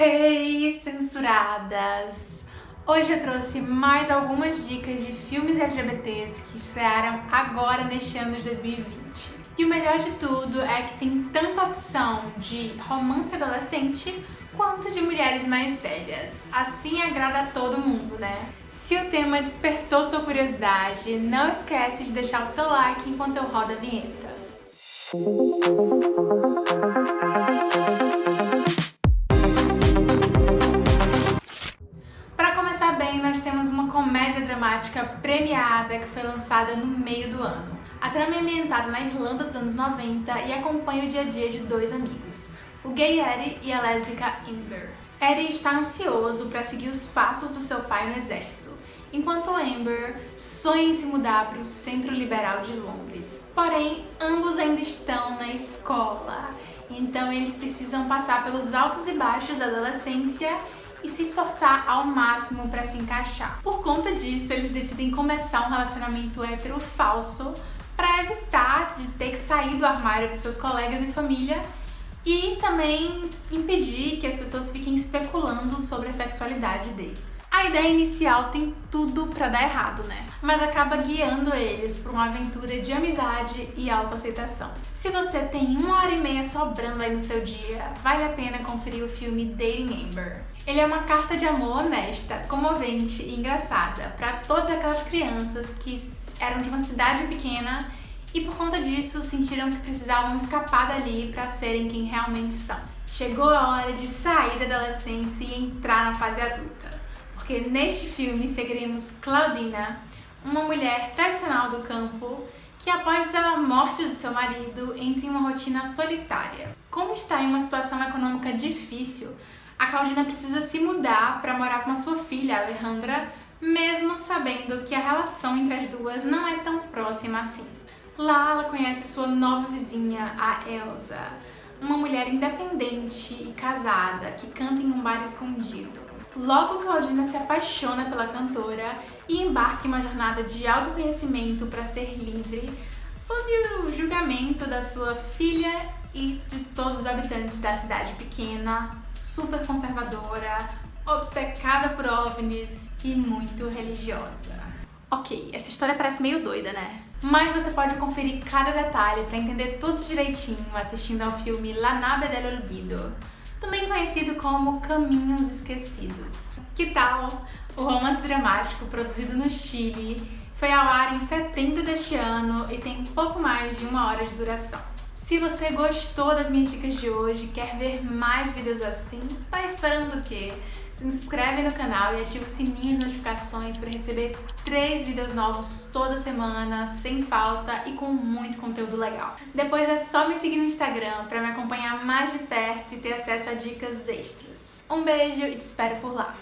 Hey, censuradas! Hoje eu trouxe mais algumas dicas de filmes LGBTs que estrearam agora neste ano de 2020. E o melhor de tudo é que tem tanta opção de romance adolescente quanto de mulheres mais velhas. Assim agrada a todo mundo, né? Se o tema despertou sua curiosidade, não esquece de deixar o seu like enquanto eu rodo a vinheta. Para bem, nós temos uma comédia dramática premiada que foi lançada no meio do ano. A trama é ambientada na Irlanda dos anos 90 e acompanha o dia a dia de dois amigos, o gay Eddie e a lésbica Amber. Eddie está ansioso para seguir os passos do seu pai no exército, enquanto Amber sonha em se mudar para o Centro Liberal de Londres. Porém, ambos ainda estão na escola, então eles precisam passar pelos altos e baixos da adolescência e se esforçar ao máximo para se encaixar. Por conta disso, eles decidem começar um relacionamento hétero falso para evitar de ter que sair do armário para seus colegas e família e também impedir que as pessoas fiquem especulando sobre a sexualidade deles. A ideia inicial tem tudo para dar errado, né? Mas acaba guiando eles para uma aventura de amizade e autoaceitação. Se você tem uma hora e meia sobrando aí no seu dia, vale a pena conferir o filme Dating Amber. Ele é uma carta de amor honesta, comovente e engraçada para todas aquelas crianças que eram de uma cidade pequena e por conta disso sentiram que precisavam escapar dali para serem quem realmente são. Chegou a hora de sair da adolescência e entrar na fase adulta, porque neste filme seguiremos Claudina, uma mulher tradicional do campo que após a morte do seu marido entra em uma rotina solitária. Como está em uma situação econômica difícil, a Claudina precisa se mudar para morar com a sua filha, Alejandra, mesmo sabendo que a relação entre as duas não é tão próxima assim. Lá ela conhece sua nova vizinha, a Elsa, uma mulher independente e casada que canta em um bar escondido. Logo, Claudina se apaixona pela cantora e embarca em uma jornada de autoconhecimento para ser livre, sob o julgamento da sua filha e de todos os habitantes da cidade pequena, super conservadora, obcecada por ovnis e muito religiosa. Ok, essa história parece meio doida, né? Mas você pode conferir cada detalhe para entender tudo direitinho assistindo ao filme La Nave del Olvido, também conhecido como Caminhos Esquecidos. Que tal? O romance dramático produzido no Chile foi ao ar em setembro deste ano e tem pouco mais de uma hora de duração. Se você gostou das minhas dicas de hoje e quer ver mais vídeos assim, tá esperando o quê? Se inscreve no canal e ativa o sininho de notificações para receber três vídeos novos toda semana, sem falta e com muito conteúdo legal. Depois é só me seguir no Instagram para me acompanhar mais de perto e ter acesso a dicas extras. Um beijo e te espero por lá!